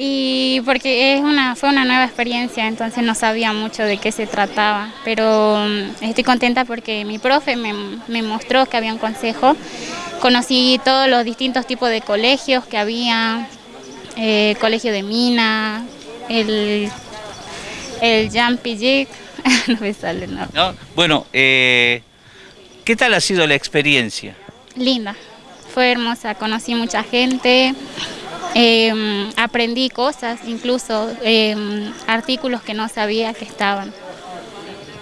Y porque es una, fue una nueva experiencia, entonces no sabía mucho de qué se trataba, pero mm, estoy contenta porque mi profe me, me mostró que había un consejo, conocí todos los distintos tipos de colegios que había, eh, colegio de mina, el, el Jumpy Jig, no me sale nada. ¿No? Bueno, eh, ¿qué tal ha sido la experiencia? Linda, fue hermosa, conocí mucha gente, eh, aprendí cosas, incluso eh, artículos que no sabía que estaban.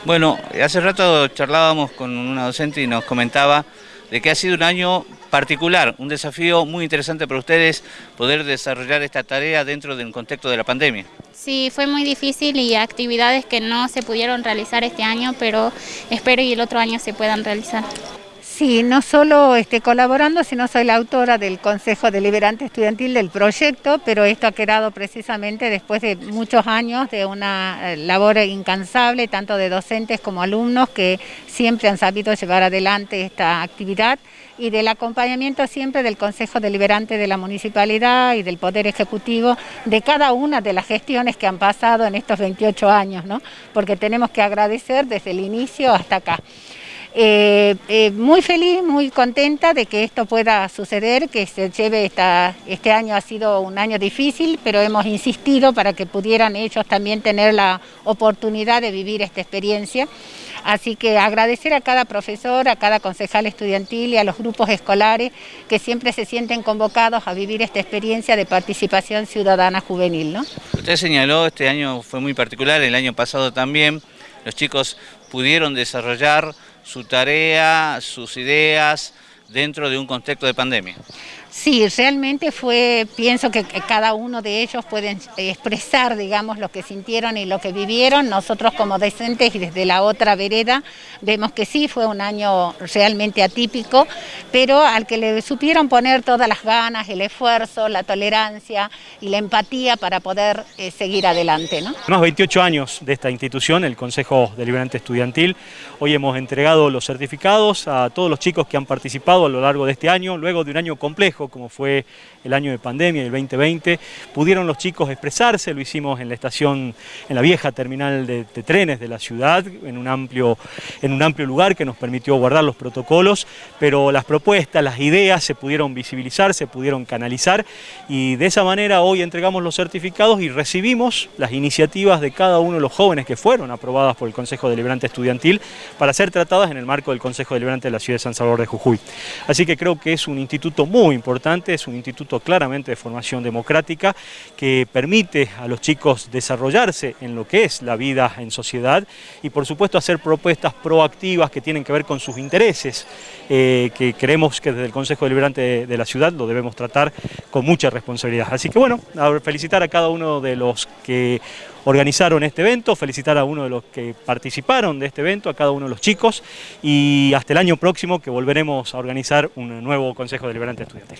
Bueno, hace rato charlábamos con una docente y nos comentaba de que ha sido un año particular, un desafío muy interesante para ustedes poder desarrollar esta tarea dentro del contexto de la pandemia. Sí, fue muy difícil y actividades que no se pudieron realizar este año, pero espero y el otro año se puedan realizar. Sí, no solo estoy colaborando, sino soy la autora del Consejo Deliberante Estudiantil del proyecto, pero esto ha quedado precisamente después de muchos años de una eh, labor incansable, tanto de docentes como alumnos, que siempre han sabido llevar adelante esta actividad y del acompañamiento siempre del Consejo Deliberante de la Municipalidad y del Poder Ejecutivo de cada una de las gestiones que han pasado en estos 28 años, ¿no? porque tenemos que agradecer desde el inicio hasta acá. Eh, eh, muy feliz, muy contenta de que esto pueda suceder, que se lleve esta, este año ha sido un año difícil, pero hemos insistido para que pudieran ellos también tener la oportunidad de vivir esta experiencia. Así que agradecer a cada profesor, a cada concejal estudiantil y a los grupos escolares que siempre se sienten convocados a vivir esta experiencia de participación ciudadana juvenil. ¿no? Usted señaló, este año fue muy particular, el año pasado también, los chicos pudieron desarrollar su tarea, sus ideas dentro de un contexto de pandemia. Sí, realmente fue, pienso que cada uno de ellos pueden expresar, digamos, lo que sintieron y lo que vivieron. Nosotros como docentes y desde la otra vereda vemos que sí, fue un año realmente atípico, pero al que le supieron poner todas las ganas, el esfuerzo, la tolerancia y la empatía para poder eh, seguir adelante. ¿no? Unos 28 años de esta institución, el Consejo Deliberante Estudiantil. Hoy hemos entregado los certificados a todos los chicos que han participado a lo largo de este año, luego de un año complejo como fue el año de pandemia, el 2020, pudieron los chicos expresarse, lo hicimos en la estación, en la vieja terminal de, trenes de la ciudad, en un, amplio, en un amplio lugar que nos permitió guardar los protocolos, pero las propuestas, las ideas se pudieron visibilizar, se pudieron canalizar y de esa manera hoy entregamos los certificados y recibimos las iniciativas de cada uno de los jóvenes que fueron aprobadas por el Consejo Deliberante Estudiantil para ser tratadas en el marco del Consejo Deliberante de la Ciudad de San Salvador de Jujuy. Así que creo que es un instituto muy importante, es un instituto claramente de formación democrática que permite a los chicos desarrollarse en lo que es la vida en sociedad y por supuesto hacer propuestas proactivas que tienen que ver con sus intereses, eh, que creemos que desde el Consejo Deliberante de, la ciudad lo debemos tratar con mucha responsabilidad. Así que bueno, felicitar a cada uno de los que organizaron este evento, felicitar a uno de los que participaron de este evento, a cada uno de los chicos y hasta el año próximo que volveremos a organizar un nuevo Consejo Deliberante Estudiantil.